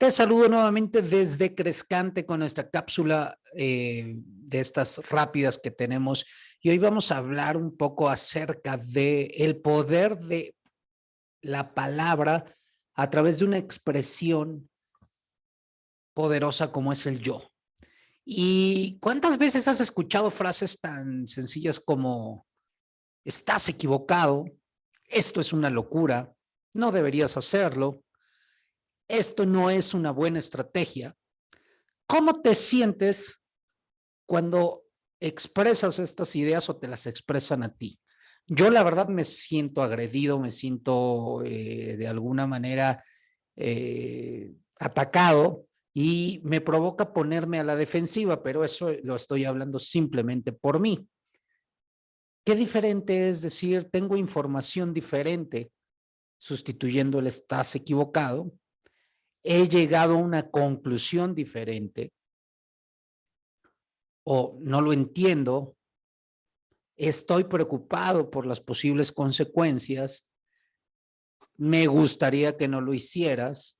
Te saludo nuevamente desde Crescante con nuestra cápsula eh, de estas rápidas que tenemos y hoy vamos a hablar un poco acerca de el poder de la palabra a través de una expresión poderosa como es el yo. ¿Y cuántas veces has escuchado frases tan sencillas como estás equivocado, esto es una locura, no deberías hacerlo, esto no es una buena estrategia. ¿Cómo te sientes cuando expresas estas ideas o te las expresan a ti? Yo la verdad me siento agredido, me siento eh, de alguna manera eh, atacado y me provoca ponerme a la defensiva, pero eso lo estoy hablando simplemente por mí. ¿Qué diferente es decir, tengo información diferente sustituyendo el estás equivocado he llegado a una conclusión diferente o no lo entiendo, estoy preocupado por las posibles consecuencias, me gustaría que no lo hicieras,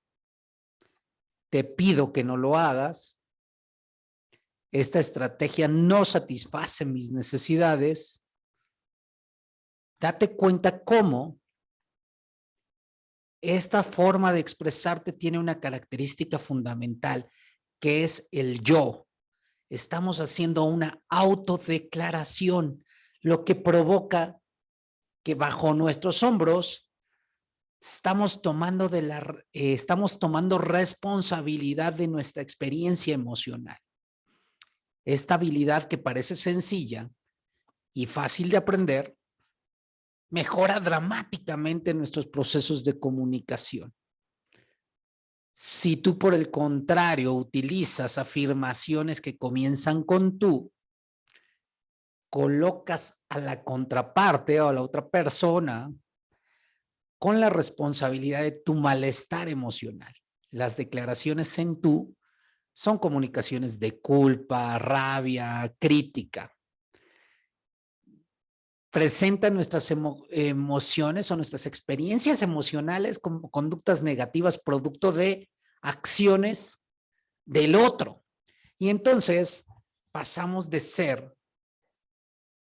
te pido que no lo hagas, esta estrategia no satisface mis necesidades, date cuenta cómo esta forma de expresarte tiene una característica fundamental, que es el yo. Estamos haciendo una autodeclaración, lo que provoca que bajo nuestros hombros estamos tomando, de la, eh, estamos tomando responsabilidad de nuestra experiencia emocional. Esta habilidad que parece sencilla y fácil de aprender, mejora dramáticamente nuestros procesos de comunicación. Si tú, por el contrario, utilizas afirmaciones que comienzan con tú, colocas a la contraparte o a la otra persona con la responsabilidad de tu malestar emocional. Las declaraciones en tú son comunicaciones de culpa, rabia, crítica presenta nuestras emociones o nuestras experiencias emocionales como conductas negativas producto de acciones del otro. Y entonces pasamos de ser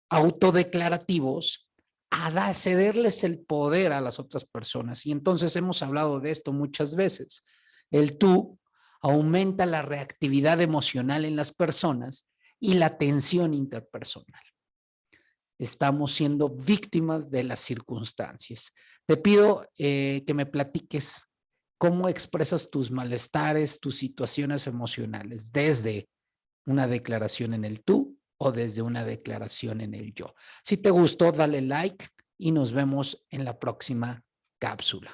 autodeclarativos a cederles el poder a las otras personas. Y entonces hemos hablado de esto muchas veces. El tú aumenta la reactividad emocional en las personas y la tensión interpersonal estamos siendo víctimas de las circunstancias. Te pido eh, que me platiques cómo expresas tus malestares, tus situaciones emocionales, desde una declaración en el tú o desde una declaración en el yo. Si te gustó, dale like y nos vemos en la próxima cápsula.